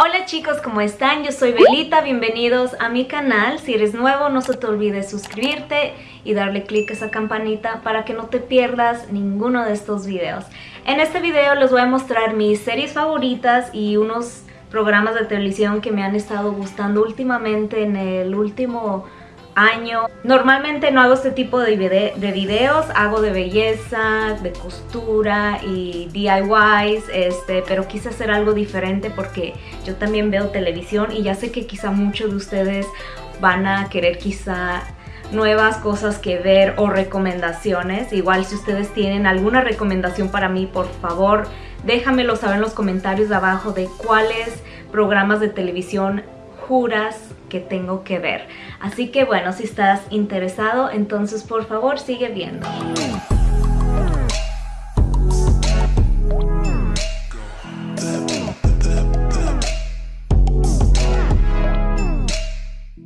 Hola chicos, ¿cómo están? Yo soy Belita, bienvenidos a mi canal. Si eres nuevo, no se te olvide suscribirte y darle click a esa campanita para que no te pierdas ninguno de estos videos. En este video les voy a mostrar mis series favoritas y unos programas de televisión que me han estado gustando últimamente en el último Normalmente no hago este tipo de, de videos, hago de belleza, de costura y DIYs, este, pero quise hacer algo diferente porque yo también veo televisión y ya sé que quizá muchos de ustedes van a querer quizá nuevas cosas que ver o recomendaciones. Igual si ustedes tienen alguna recomendación para mí, por favor, déjamelo saber en los comentarios de abajo de cuáles programas de televisión juras que tengo que ver. Así que bueno, si estás interesado, entonces por favor sigue viendo.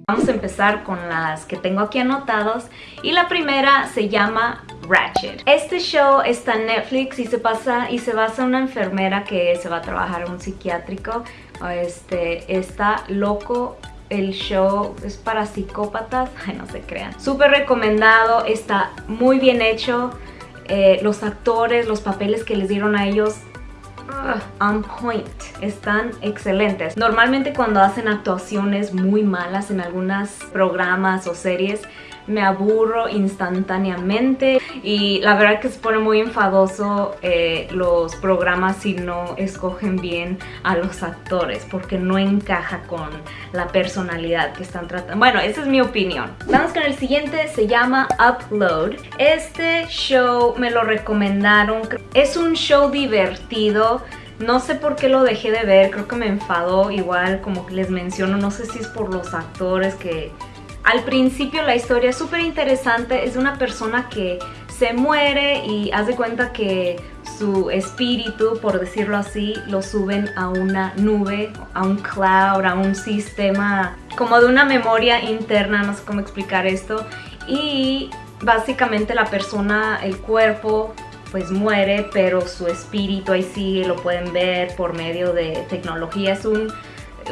Vamos a empezar con las que tengo aquí anotados y la primera se llama Ratchet. Este show está en Netflix y se pasa y se basa en una enfermera que se va a trabajar en un psiquiátrico. Este, está loco el show es para psicópatas, ay no se crean. Súper recomendado, está muy bien hecho. Eh, los actores, los papeles que les dieron a ellos uh, on point, están excelentes. Normalmente cuando hacen actuaciones muy malas en algunos programas o series, me aburro instantáneamente y la verdad que se pone muy enfadoso eh, los programas si no escogen bien a los actores porque no encaja con la personalidad que están tratando. Bueno, esa es mi opinión. Vamos con el siguiente, se llama Upload. Este show me lo recomendaron, es un show divertido. No sé por qué lo dejé de ver, creo que me enfadó igual, como les menciono, no sé si es por los actores que al principio la historia es súper interesante, es de una persona que se muere y hace cuenta que su espíritu, por decirlo así, lo suben a una nube, a un cloud, a un sistema como de una memoria interna, no sé cómo explicar esto. Y básicamente la persona, el cuerpo, pues muere, pero su espíritu ahí sigue, lo pueden ver por medio de tecnología. Es un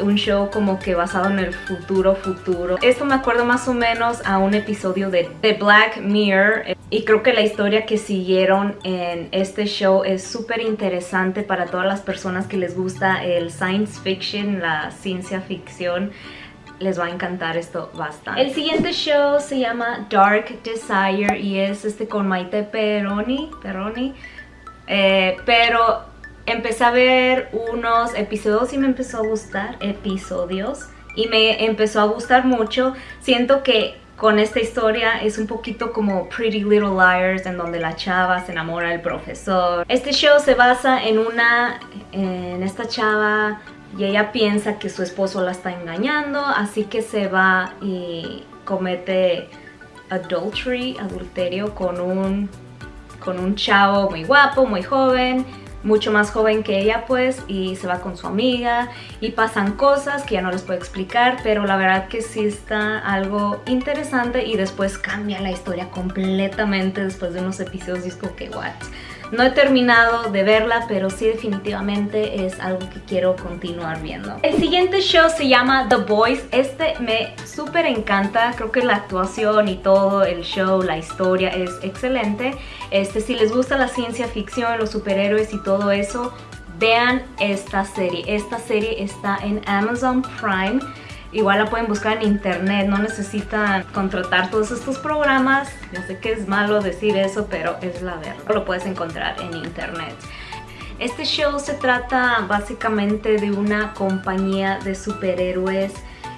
un show como que basado en el futuro futuro. Esto me acuerdo más o menos a un episodio de The Black Mirror y creo que la historia que siguieron en este show es súper interesante para todas las personas que les gusta el science fiction, la ciencia ficción les va a encantar esto bastante. El siguiente show se llama Dark Desire y es este con Maite Peroni, Peroni eh, pero empecé a ver unos episodios y me empezó a gustar, episodios, y me empezó a gustar mucho. Siento que con esta historia es un poquito como Pretty Little Liars, en donde la chava se enamora del profesor. Este show se basa en una, en esta chava y ella piensa que su esposo la está engañando, así que se va y comete adultery, adulterio con un, con un chavo muy guapo, muy joven mucho más joven que ella pues y se va con su amiga y pasan cosas que ya no les puedo explicar pero la verdad que sí está algo interesante y después cambia la historia completamente después de unos episodios y es como que what no he terminado de verla, pero sí definitivamente es algo que quiero continuar viendo. El siguiente show se llama The Boys. Este me súper encanta. Creo que la actuación y todo, el show, la historia es excelente. Este, si les gusta la ciencia ficción, los superhéroes y todo eso, vean esta serie. Esta serie está en Amazon Prime. Igual la pueden buscar en internet, no necesitan contratar todos estos programas. Ya sé que es malo decir eso, pero es la verdad. Lo puedes encontrar en internet. Este show se trata básicamente de una compañía de superhéroes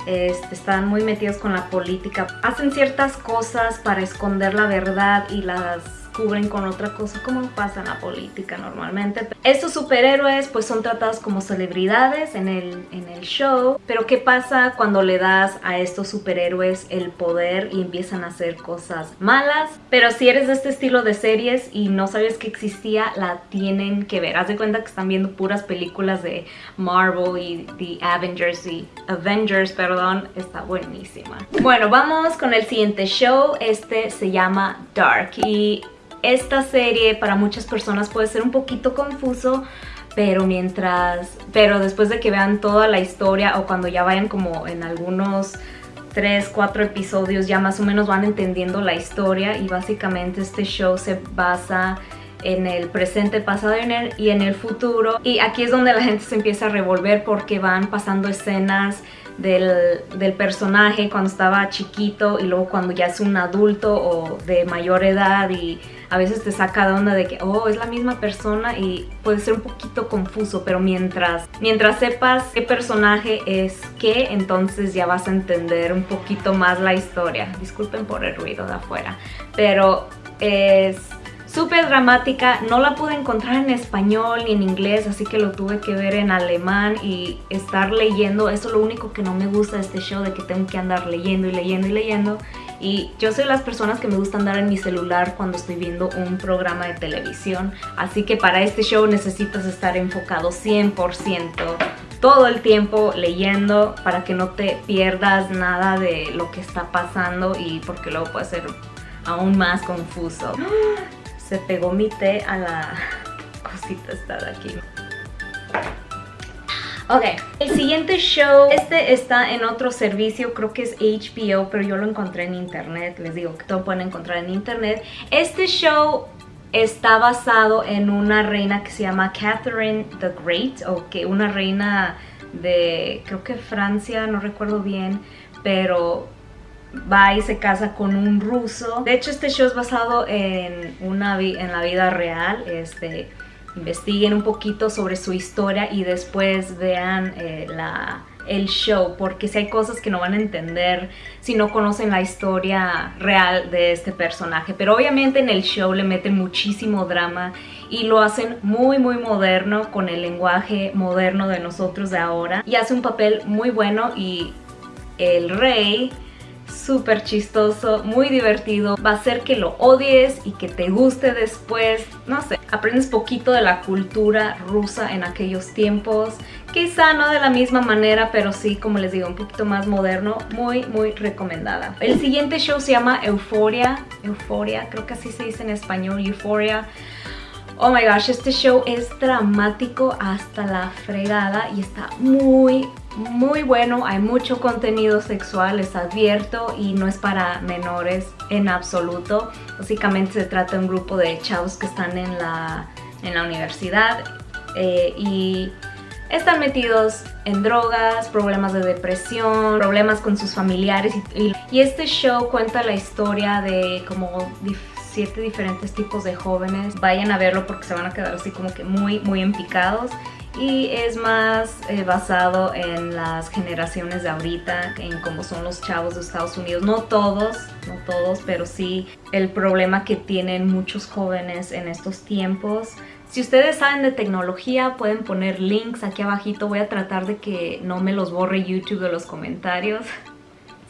están muy metidos con la política. Hacen ciertas cosas para esconder la verdad y las cubren con otra cosa como pasa en la política normalmente. Estos superhéroes pues son tratados como celebridades en el, en el show, pero ¿qué pasa cuando le das a estos superhéroes el poder y empiezan a hacer cosas malas? Pero si eres de este estilo de series y no sabes que existía, la tienen que ver. Haz de cuenta que están viendo puras películas de Marvel y The Avengers y Avengers, perdón, está buenísima. Bueno, vamos con el siguiente show. Este se llama Dark y esta serie para muchas personas puede ser un poquito confuso pero mientras, pero después de que vean toda la historia o cuando ya vayan como en algunos 3, 4 episodios ya más o menos van entendiendo la historia y básicamente este show se basa en el presente, pasado y en el futuro. Y aquí es donde la gente se empieza a revolver porque van pasando escenas del, del, personaje cuando estaba chiquito y luego cuando ya es un adulto o de mayor edad y a veces te saca de onda de que, oh, es la misma persona y puede ser un poquito confuso, pero mientras, mientras sepas qué personaje es qué, entonces ya vas a entender un poquito más la historia. Disculpen por el ruido de afuera, pero es súper dramática, no la pude encontrar en español ni en inglés, así que lo tuve que ver en alemán y estar leyendo, eso es lo único que no me gusta de este show, de que tengo que andar leyendo y leyendo y leyendo, y yo soy de las personas que me gusta andar en mi celular cuando estoy viendo un programa de televisión, así que para este show necesitas estar enfocado 100% todo el tiempo leyendo para que no te pierdas nada de lo que está pasando y porque luego puede ser aún más confuso. se pegó mi té a la cosita esta de aquí. Ok, el siguiente show, este está en otro servicio, creo que es HBO, pero yo lo encontré en internet, les digo que todo pueden encontrar en internet. Este show está basado en una reina que se llama Catherine the Great, o que una reina de, creo que Francia, no recuerdo bien, pero va y se casa con un ruso. De hecho, este show es basado en, una en la vida real. Este, investiguen un poquito sobre su historia y después vean eh, la, el show porque si hay cosas que no van a entender si no conocen la historia real de este personaje. Pero obviamente en el show le meten muchísimo drama y lo hacen muy muy moderno con el lenguaje moderno de nosotros de ahora. Y hace un papel muy bueno y el rey súper chistoso, muy divertido. Va a hacer que lo odies y que te guste después. No sé, aprendes poquito de la cultura rusa en aquellos tiempos. Quizá no de la misma manera, pero sí, como les digo, un poquito más moderno. Muy, muy recomendada. El siguiente show se llama Euphoria. Euphoria, creo que así se dice en español, Euphoria. Oh my gosh, este show es dramático hasta la fregada y está muy, muy bueno. Hay mucho contenido sexual, les advierto, y no es para menores en absoluto. Básicamente se trata de un grupo de chavos que están en la, en la universidad eh, y están metidos en drogas, problemas de depresión, problemas con sus familiares y, y este show cuenta la historia de como siete diferentes tipos de jóvenes. Vayan a verlo porque se van a quedar así como que muy, muy empicados y es más eh, basado en las generaciones de ahorita, en cómo son los chavos de Estados Unidos. No todos, no todos, pero sí el problema que tienen muchos jóvenes en estos tiempos. Si ustedes saben de tecnología, pueden poner links aquí abajito. Voy a tratar de que no me los borre YouTube de los comentarios.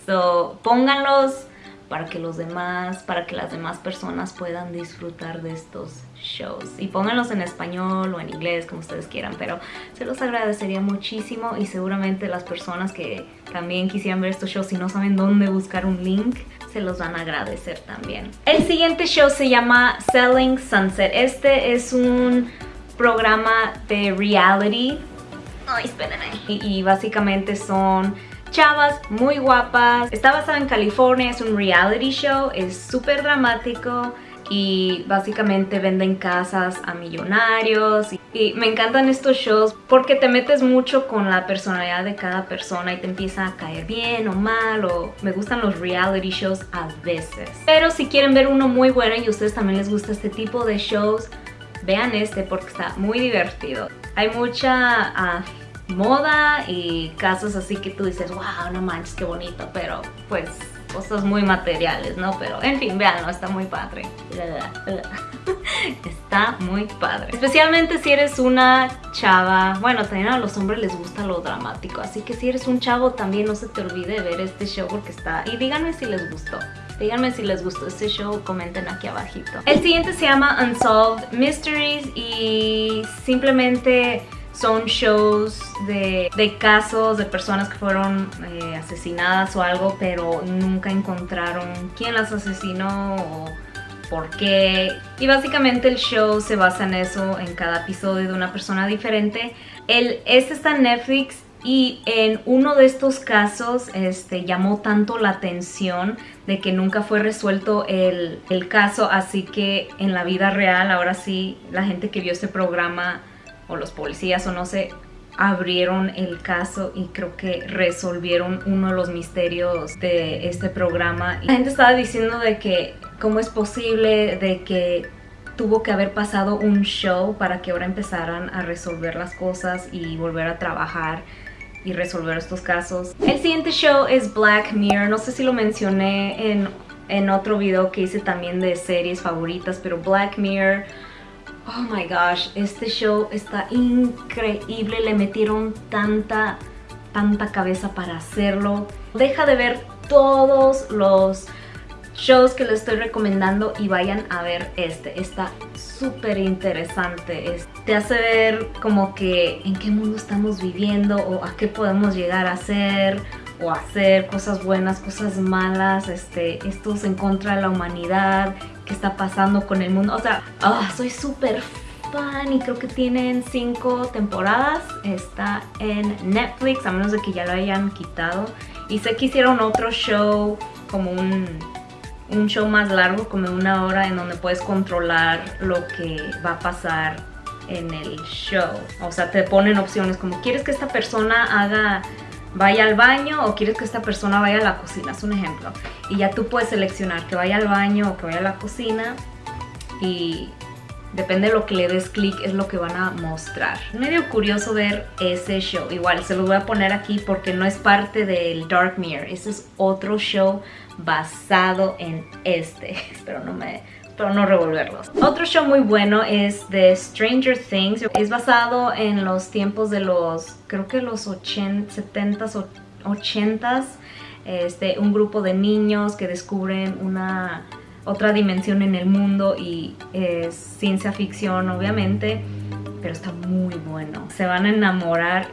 So, pónganlos para que los demás, para que las demás personas puedan disfrutar de estos shows. Y pónganlos en español o en inglés, como ustedes quieran, pero se los agradecería muchísimo y seguramente las personas que también quisieran ver estos shows y no saben dónde buscar un link, se los van a agradecer también. El siguiente show se llama Selling Sunset. Este es un programa de reality. Ay, espérenme. y básicamente son chavas muy guapas. Está basada en California, es un reality show, es súper dramático y básicamente venden casas a millonarios y, me encantan estos shows porque te metes mucho con la personalidad de cada persona y te empieza a caer bien o mal o me gustan los reality shows a veces pero si quieren ver uno muy bueno y a ustedes también les gusta este tipo de shows vean este porque está muy divertido hay mucha uh, moda y casos así que tú dices, wow, no manches, qué bonito, pero pues cosas muy materiales, ¿no? Pero en fin, veanlo, está muy padre. Está muy padre. Especialmente si eres una chava, bueno, también a los hombres les gusta lo dramático, así que si eres un chavo también no se te olvide ver este show porque está... Y díganme si les gustó. Díganme si les gustó este show, comenten aquí abajito. El siguiente se llama Unsolved Mysteries y simplemente son shows de, casos de personas que fueron eh, asesinadas o algo, pero nunca encontraron quién las asesinó o, por qué. Y básicamente el show se basa en eso, en cada episodio de una persona diferente. El, este está en Netflix y en uno de estos casos este, llamó tanto la atención de que nunca fue resuelto el, el, caso, así que en la vida real, ahora sí, la gente que vio este programa, o los policías, o no sé, abrieron el caso y creo que resolvieron uno de los misterios de este programa. La gente estaba diciendo de que cómo es posible de que tuvo que haber pasado un show para que ahora empezaran a resolver las cosas y volver a trabajar y resolver estos casos. El siguiente show es Black Mirror, no sé si lo mencioné en, en otro video que hice también de series favoritas, pero Black Mirror, oh my gosh, este show está increíble, le metieron tanta, tanta cabeza para hacerlo. Deja de ver todos los shows que les estoy recomendando y vayan a ver este. Está súper interesante. Te hace ver como que en qué mundo estamos viviendo o a qué podemos llegar a ser o hacer cosas buenas, cosas malas, este, estos en contra de la humanidad, qué está pasando con el mundo. O sea, ah, soy súper fan y creo que tienen cinco temporadas. Está en Netflix, a menos de que ya lo hayan quitado. Y sé que hicieron otro show como un un show más largo, como una hora, en donde puedes controlar lo que va a pasar en el show. O sea, te ponen opciones como, ¿quieres que esta persona haga vaya al baño o quieres que esta persona vaya a la cocina? Es un ejemplo. Y ya tú puedes seleccionar que vaya al baño o que vaya a la cocina y depende de lo que le des clic es lo que van a mostrar. Medio curioso ver ese show. Igual se los voy a poner aquí porque no es parte del Dark Mirror. Ese es otro show basado en este. Espero no me pero no revolverlos. Otro show muy bueno es The Stranger Things. Es basado en los tiempos de los, creo que los 80, 70s, 80s. Este, un grupo de niños que descubren una otra dimensión en el mundo y es ciencia ficción obviamente, pero está muy bueno. Se van a enamorar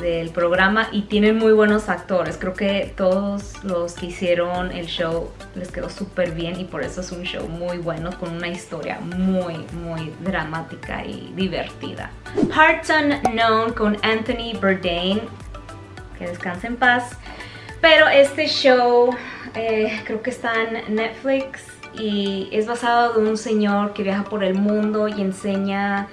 del programa y tienen muy buenos actores. Creo que todos los que hicieron el show les quedó súper bien y por eso es un show muy bueno con una historia muy, muy dramática y divertida. Hearts Unknown con Anthony Bourdain. Que descanse en paz. Pero este show eh, creo que está en Netflix y es basado de un señor que viaja por el mundo y enseña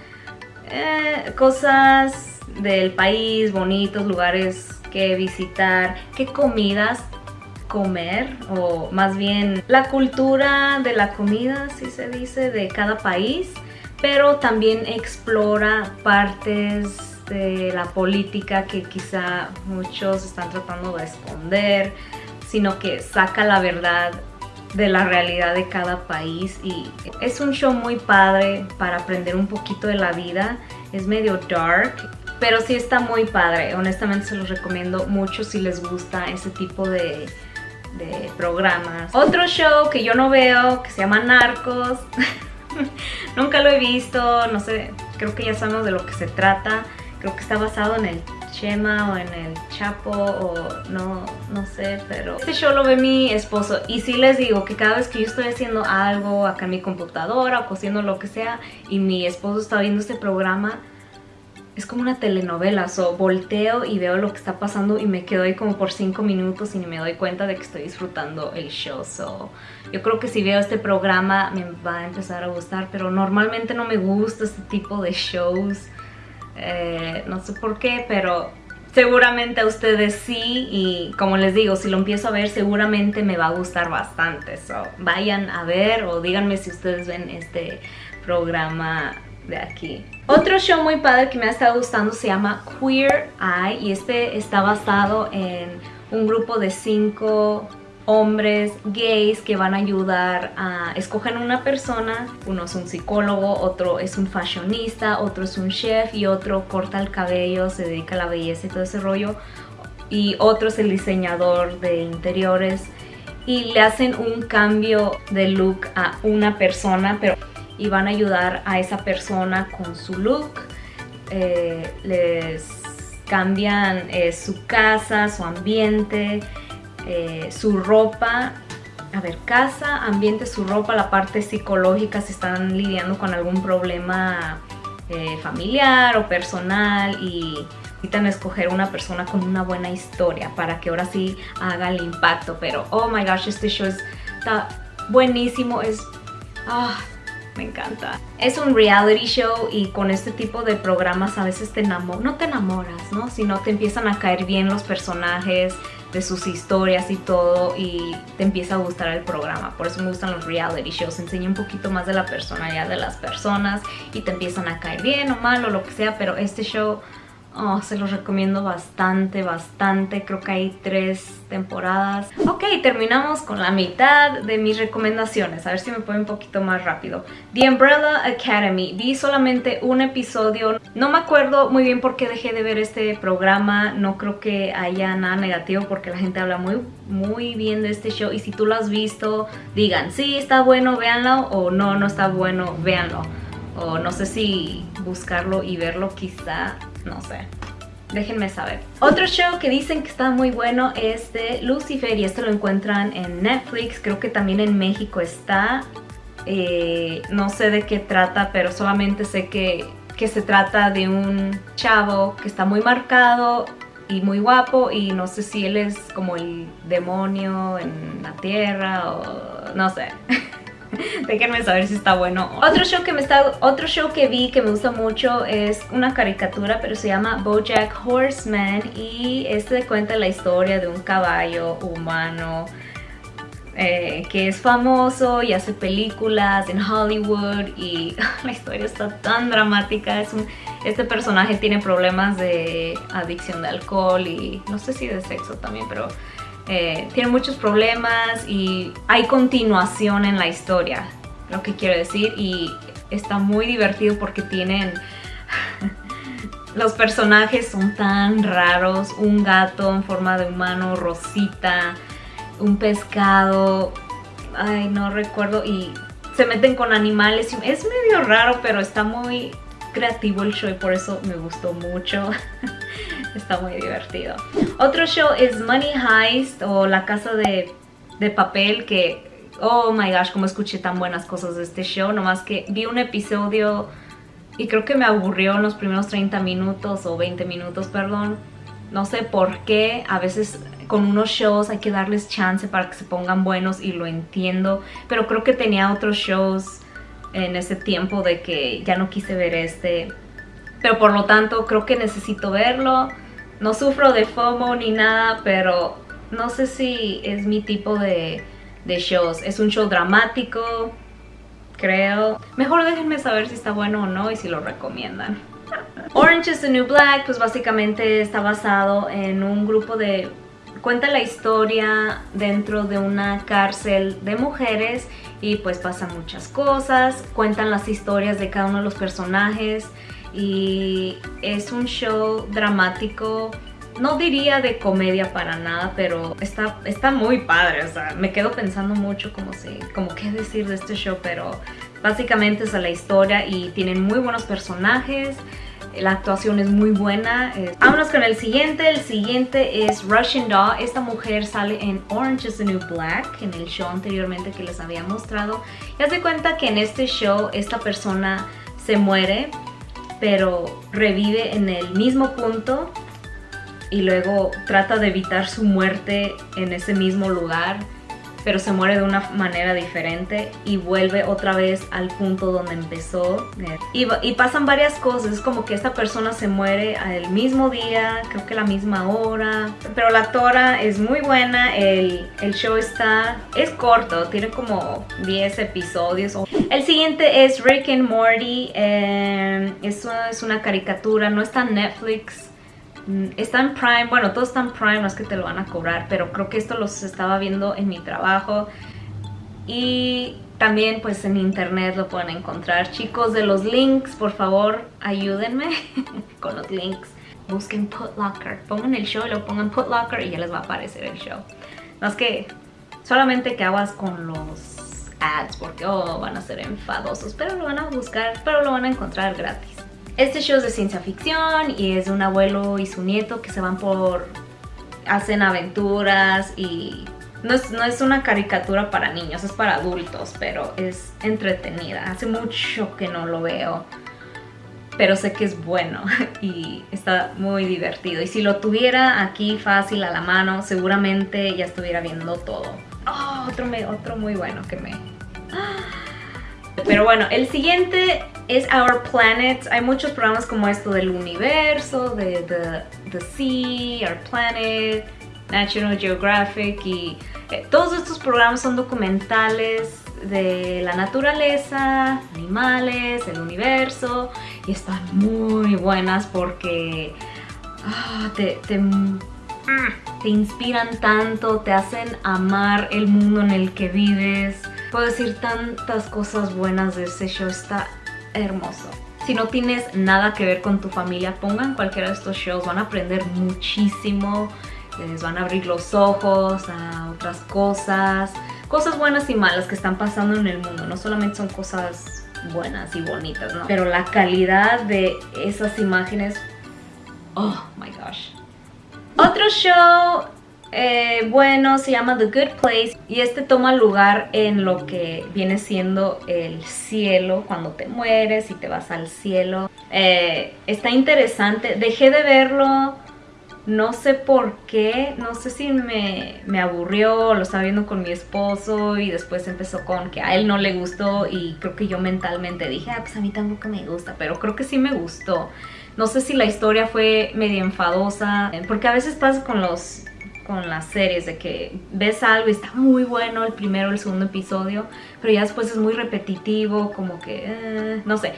eh, cosas del país, bonitos lugares que visitar, qué comidas comer o más bien la cultura de la comida, si se dice, de cada país, pero también explora partes de la política que quizá muchos están tratando de esconder, sino que saca la verdad de la realidad de cada país. Y es un show muy padre para aprender un poquito de la vida, es medio dark, pero sí está muy padre, honestamente se los recomiendo mucho si les gusta ese tipo de, programas. Otro show que yo no veo, que se llama Narcos, nunca lo he visto, no sé, creo que ya sabemos de lo que se trata, creo que está basado en el Chema o en el Chapo o no, no sé, pero este show lo ve mi esposo. Y sí les digo que cada vez que yo estoy haciendo algo acá en mi computadora o cosiendo lo que sea y mi esposo está viendo este programa, es como una telenovela, so volteo y veo lo que está pasando y me quedo ahí como por 5 minutos y ni me doy cuenta de que estoy disfrutando el show, so yo creo que si veo este programa me va a empezar a gustar, pero normalmente no me gusta este tipo de shows, eh, no sé por qué, pero seguramente a ustedes sí y como les digo, si lo empiezo a ver seguramente me va a gustar bastante. So, vayan a ver o díganme si ustedes ven este programa de aquí. Otro show muy padre que me ha estado gustando se llama Queer Eye y este está basado en un grupo de cinco hombres gays que van a ayudar a escoger una persona. Uno es un psicólogo, otro es un fashionista, otro es un chef y otro corta el cabello, se dedica a la belleza y todo ese rollo. Y otro es el diseñador de interiores y le hacen un cambio de look a una persona pero y van a ayudar a esa persona con su look. Eh, les cambian eh, su casa, su ambiente, eh, su ropa a ver, casa, ambiente, su ropa, la parte psicológica, si están lidiando con algún problema familiar o personal y necesitan escoger una persona con una buena historia para que ahora sí haga el impacto. Pero, oh my gosh, este show está buenísimo, es... Ah, me encanta. Es un reality show y con este tipo de programas a veces te enamoras, no te enamoras, ¿no? Sino te empiezan a caer bien los personajes, de sus historias y todo y te empieza a gustar el programa. Por eso me gustan los reality shows. Enseña un poquito más de la personalidad de las personas y te empiezan a caer bien o mal o lo que sea. Pero este show Oh, se los recomiendo bastante, bastante. Creo que hay tres temporadas. Ok, terminamos con la mitad de mis recomendaciones. A ver si me puedo un poquito más rápido. The Umbrella Academy. Vi solamente un episodio. No me acuerdo muy bien por qué dejé de ver este programa. No creo que haya nada negativo porque la gente habla muy, muy bien de este show. Y si tú lo has visto, digan, sí, está bueno, véanlo. O no, no está bueno, véanlo. O no sé si buscarlo y verlo quizá no sé. Déjenme saber. Otro show que dicen que está muy bueno es de Lucifer y este lo encuentran en Netflix. Creo que también en México está. Eh, no sé de qué trata, pero solamente sé que, que se trata de un chavo que está muy marcado y muy guapo y no sé si él es como el demonio en la tierra o no sé. Déjenme saber si está bueno. Otro show que me está, otro show que vi que me gusta mucho es una caricatura, pero se llama BoJack Horseman y este cuenta la historia de un caballo humano eh, que es famoso y hace películas en Hollywood y la historia está tan dramática. Es este personaje tiene problemas de adicción de alcohol y no sé si de sexo también, pero eh, tiene muchos problemas y hay continuación en la historia, lo que quiero decir, y está muy divertido porque tienen... Los personajes son tan raros, un gato en forma de humano, Rosita, un pescado, ay no recuerdo, y se meten con animales, es medio raro pero está muy creativo el show y por eso me gustó mucho. Está muy divertido. Otro show es Money Heist o La Casa de, Papel que, oh my gosh, como escuché tan buenas cosas de este show. Nomás que vi un episodio y creo que me aburrió en los primeros 30 minutos o 20 minutos, perdón. No sé por qué, a veces con unos shows hay que darles chance para que se pongan buenos y lo entiendo. Pero creo que tenía otros shows en ese tiempo de que ya no quise ver este. Pero por lo tanto creo que necesito verlo. No sufro de FOMO ni nada, pero no sé si es mi tipo de, shows. Es un show dramático, creo. Mejor déjenme saber si está bueno o no y si lo recomiendan. Orange is the New Black, pues básicamente está basado en un grupo de... Cuenta la historia dentro de una cárcel de mujeres y pues pasan muchas cosas. Cuentan las historias de cada uno de los personajes y es un show dramático no diría de comedia para nada, pero está, está muy padre, o sea, me quedo pensando mucho como, si, como qué decir de este show, pero básicamente es la historia y tienen muy buenos personajes, la actuación es muy buena. Vámonos con el siguiente, el siguiente es Russian Doll, esta mujer sale en Orange is the New Black, en el show anteriormente que les había mostrado, y hace cuenta que en este show esta persona se muere pero revive en el mismo punto y luego trata de evitar su muerte en ese mismo lugar pero se muere de una manera diferente y vuelve otra vez al punto donde empezó. Y, pasan varias cosas, es como que esta persona se muere al mismo día, creo que la misma hora, pero la actora es muy buena, el, show está, es corto, tiene como 10 episodios. El siguiente es Rick and Morty, eh, es una caricatura, no está en Netflix, está en Prime, bueno, todo está en Prime, no es que te lo van a cobrar, pero creo que esto los estaba viendo en mi trabajo. Y también pues en internet lo pueden encontrar. Chicos de los links, por favor, ayúdenme con los links. Busquen Putlocker, pongan el show y lo pongan Putlocker y ya les va a aparecer el show. No es que solamente que hagas con los ads porque oh, van a ser enfadosos, pero lo van a buscar, pero lo van a encontrar gratis. Este show es de ciencia ficción y es de un abuelo y su nieto que se van por... hacen aventuras y no es, no es una caricatura para niños, es para adultos, pero es entretenida. Hace mucho que no lo veo, pero sé que es bueno y está muy divertido. Y si lo tuviera aquí fácil a la mano, seguramente ya estuviera viendo todo. Oh, otro, otro muy bueno que me... Pero bueno, el siguiente es Our Planet. Hay muchos programas como esto del universo, de The, the Sea, Our Planet, National Geographic y eh, todos estos programas son documentales de la naturaleza, animales, el universo y están muy buenas porque ah, te, te, mm, te inspiran tanto, te hacen amar el mundo en el que vives. Puedo decir tantas cosas buenas de ese show, está hermoso. Si no tienes nada que ver con tu familia, pongan cualquiera de estos shows, van a aprender muchísimo, les van a abrir los ojos a otras cosas, cosas buenas y malas que están pasando en el mundo, no solamente son cosas buenas y bonitas, ¿no? Pero la calidad de esas imágenes, oh my gosh. Otro show eh, bueno, se llama The Good Place y este toma lugar en lo que viene siendo el cielo, cuando te mueres y te vas al cielo. Eh, está interesante, dejé de verlo, no sé por qué, no sé si me, me aburrió, lo estaba viendo con mi esposo y después empezó con que a él no le gustó y creo que yo mentalmente dije, ah, pues a mí tampoco me gusta, pero creo que sí me gustó. No sé si la historia fue medio enfadosa, porque a veces pasa con los con las series, de que ves algo y está muy bueno el primero o el segundo episodio, pero ya después es muy repetitivo, como que, eh, no sé.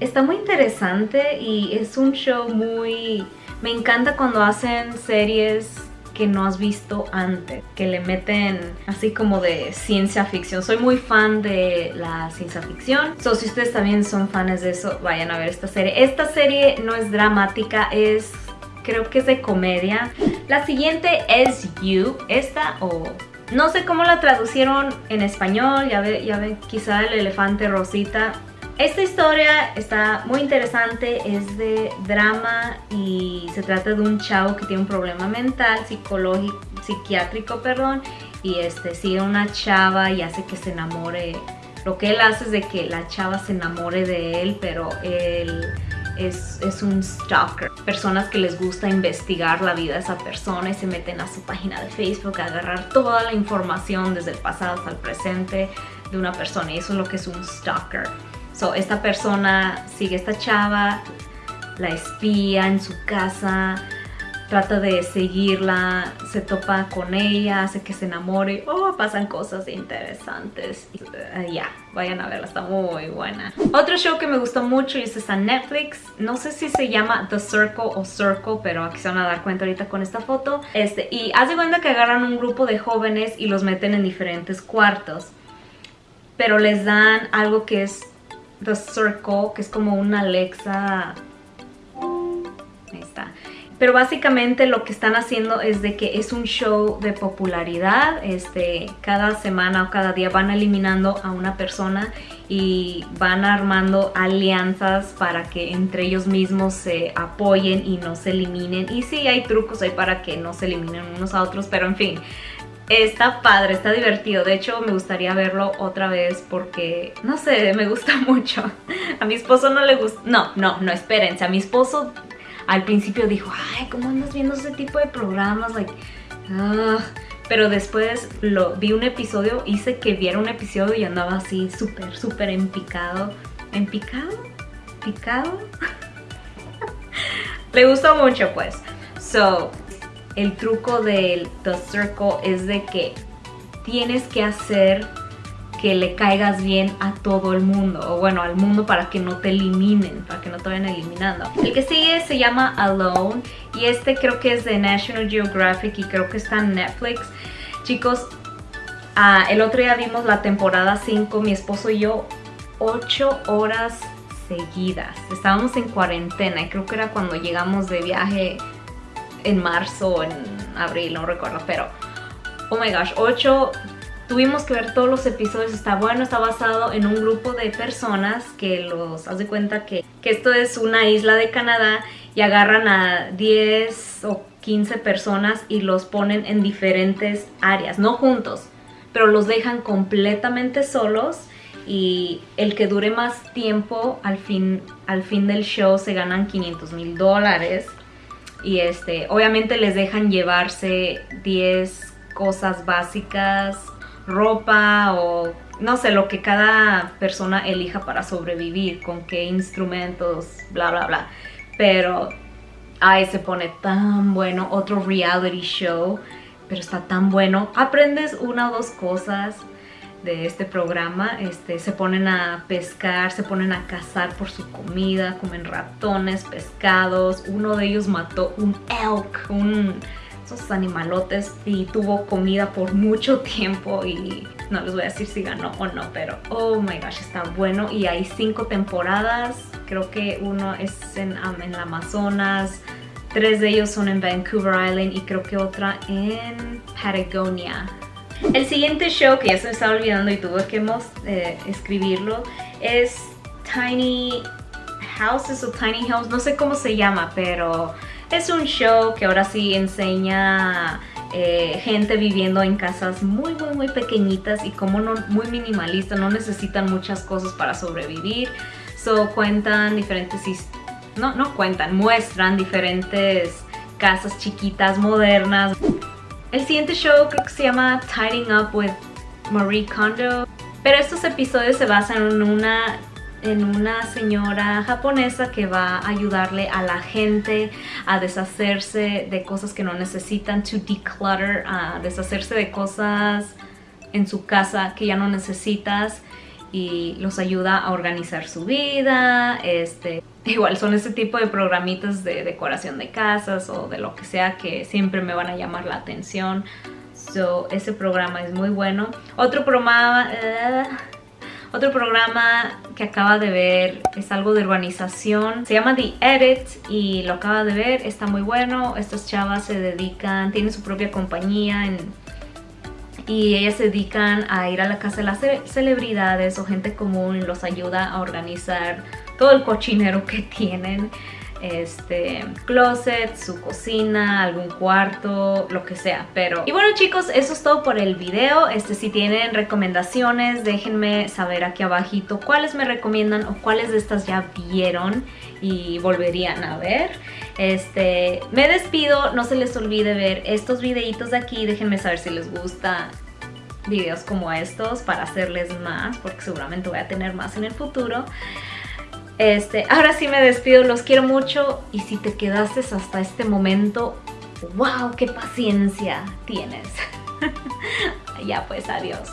Está muy interesante y es un show muy... Me encanta cuando hacen series que no has visto antes, que le meten así como de ciencia ficción. Soy muy fan de la ciencia ficción, so si ustedes también son fans de eso, vayan a ver esta serie. Esta serie no es dramática, es creo que es de comedia. La siguiente es You, esta o... No sé cómo la traducieron en español, ya ve, ya ve quizá el elefante rosita. Esta historia está muy interesante, es de drama y se trata de un chavo que tiene un problema mental, psicológico, psiquiátrico, perdón, y este sigue una chava y hace que se enamore. Lo que él hace es de que la chava se enamore de él, pero él es, un stalker. Personas que les gusta investigar la vida de esa persona y se meten a su página de Facebook a agarrar toda la información desde el pasado hasta el presente de una persona y eso es lo que es un stalker. So, esta persona sigue a esta chava, la espía en su casa, trata de seguirla, se topa con ella, hace que se enamore, oh, pasan cosas interesantes. Uh, ya, vayan a verla, está muy buena. Otro show que me gustó mucho y este está en Netflix, no sé si se llama The Circle o Circle, pero aquí se van a dar cuenta ahorita con esta foto. Este, y haz de cuenta que agarran un grupo de jóvenes y los meten en diferentes cuartos, pero les dan algo que es The Circle, que es como una Alexa... Ahí está pero básicamente lo que están haciendo es de que es un show de popularidad. Este, cada semana o cada día van eliminando a una persona y van armando alianzas para que entre ellos mismos se apoyen y no se eliminen. Y sí, hay trucos ahí para que no se eliminen unos a otros, pero en fin, está padre, está divertido. De hecho, me gustaría verlo otra vez porque, no sé, me gusta mucho. A mi esposo no le gusta... No, no, no, espérense. A mi esposo al principio dijo, ay, ¿cómo andas viendo ese tipo de programas? Like, ah". Pero después lo, vi un episodio, hice que viera un episodio y andaba así súper, súper empicado. ¿Empicado? ¿Picado? Le gustó mucho pues. So, el truco del The Circle es de que tienes que hacer que le caigas bien a todo el mundo o bueno al mundo para que no te eliminen para que no te vayan eliminando. El que sigue se llama Alone y este creo que es de National Geographic y creo que está en Netflix. Chicos ah, el otro día vimos la temporada 5 mi esposo y yo 8 horas seguidas. Estábamos en cuarentena y creo que era cuando llegamos de viaje en marzo o en abril no recuerdo pero oh my gosh 8 Tuvimos que ver todos los episodios, está bueno, está basado en un grupo de personas que los, hace cuenta que, que esto es una isla de Canadá y agarran a 10 o 15 personas y los ponen en diferentes áreas, no juntos, pero los dejan completamente solos y el que dure más tiempo al fin, al fin del show se ganan 500 mil dólares y este, obviamente les dejan llevarse 10 cosas básicas, ropa o no sé, lo que cada persona elija para sobrevivir, con qué instrumentos, bla, bla, bla. Pero, ay, se pone tan bueno, otro reality show, pero está tan bueno. Aprendes una o dos cosas de este programa, este, se ponen a pescar, se ponen a cazar por su comida, comen ratones, pescados, uno de ellos mató un elk, un, animalotes y tuvo comida por mucho tiempo y no les voy a decir si ganó o no, pero oh my gosh, está bueno y hay cinco temporadas, creo que uno es en, en el Amazonas, tres de ellos son en Vancouver Island y creo que otra en Patagonia. El siguiente show que ya se me estaba olvidando y tuve que eh, escribirlo es Tiny Houses o Tiny Homes, no sé cómo se llama, pero es un show que ahora sí enseña eh, gente viviendo en casas muy muy muy pequeñitas y como no, muy minimalistas, no necesitan muchas cosas para sobrevivir. So cuentan diferentes, no, no cuentan, muestran diferentes casas chiquitas, modernas. El siguiente show creo que se llama Tidying Up with Marie Kondo. Pero estos episodios se basan en una en una señora japonesa que va a ayudarle a la gente a deshacerse de cosas que no necesitan, to declutter, a deshacerse de cosas en su casa que ya no necesitas y los ayuda a organizar su vida, este, igual son ese tipo de programitas de decoración de casas o de lo que sea que siempre me van a llamar la atención. So, ese programa es muy bueno. Otro programa... Eh, otro programa que acaba de ver es algo de urbanización. Se llama The Edit y lo acaba de ver. Está muy bueno. Estas chavas se dedican, tienen su propia compañía y ellas se dedican a ir a la casa de las celebridades o gente común los ayuda a organizar todo el cochinero que tienen este closet, su cocina, algún cuarto, lo que sea, pero... Y bueno chicos, eso es todo por el video, este si tienen recomendaciones déjenme saber aquí abajito cuáles me recomiendan o cuáles de estas ya vieron y volverían a ver. Este, me despido, no se les olvide ver estos videitos de aquí, déjenme saber si les gusta videos como estos para hacerles más, porque seguramente voy a tener más en el futuro. Este, ahora sí me despido, los quiero mucho y si te quedaste hasta este momento, wow, qué paciencia tienes. ya pues, adiós.